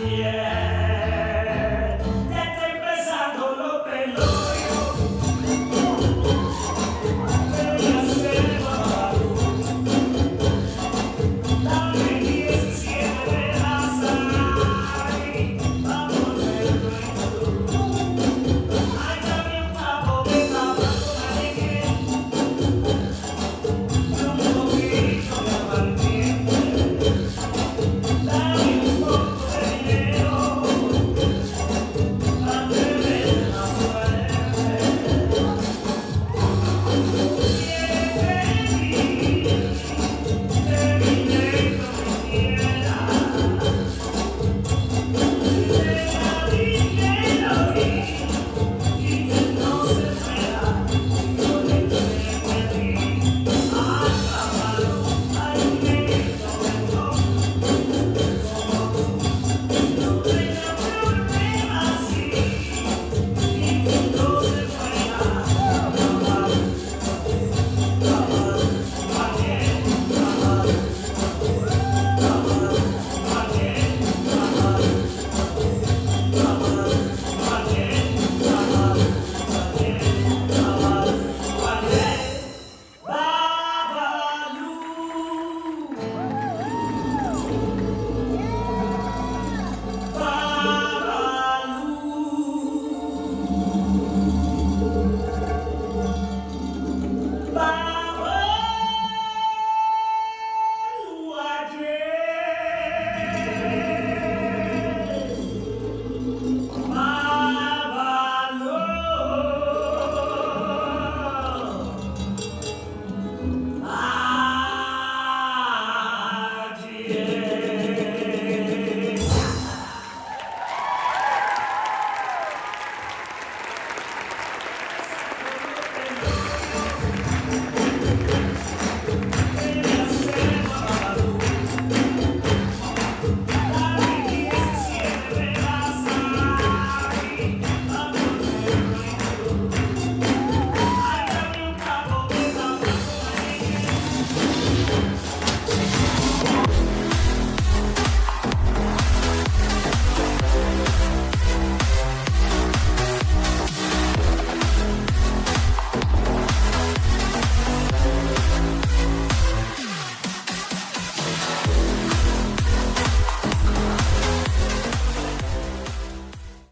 yeah.